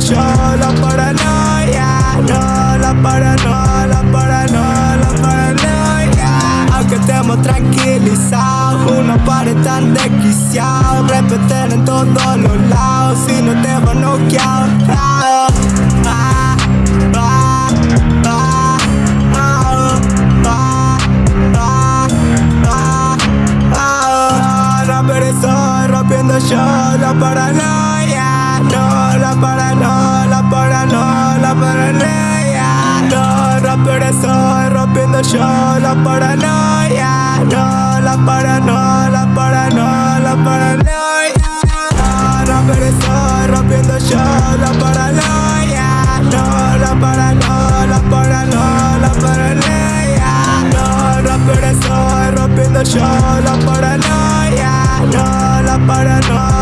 yo la paranoia, no la paranoia, la paranoia, la paranoia. Aunque estemos tranquilizados, unos pares tan desquiciados, repeten en todos los lados, si no te van noqueado. Ah, rompiendo yo la paranoia Estoy rompiendo yo la paranoia No, la paranoia, la paranoia, la paranoia No, rapper estoy rompiendo yo la paranoia No, la paranoia, la paranoia, la paranoia No, rapper estoy rompiendo yo la paranoia No, la paranoia,